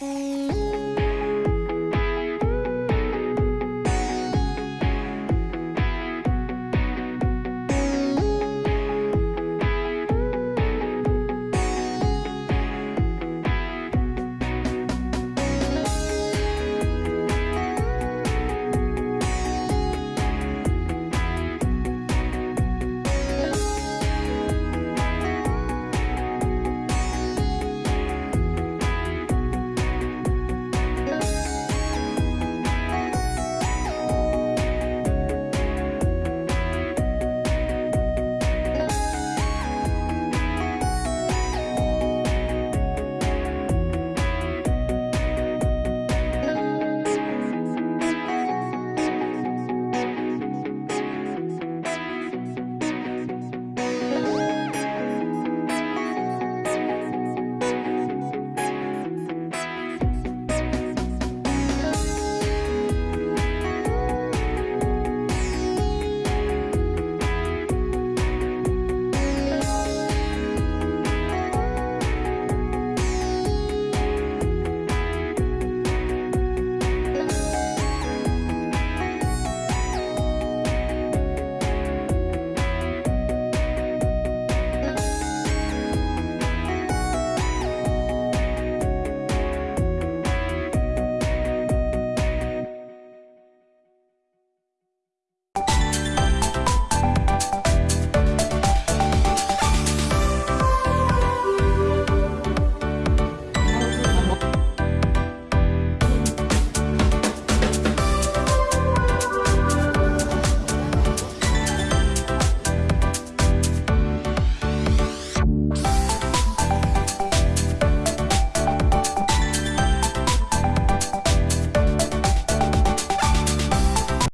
Mm.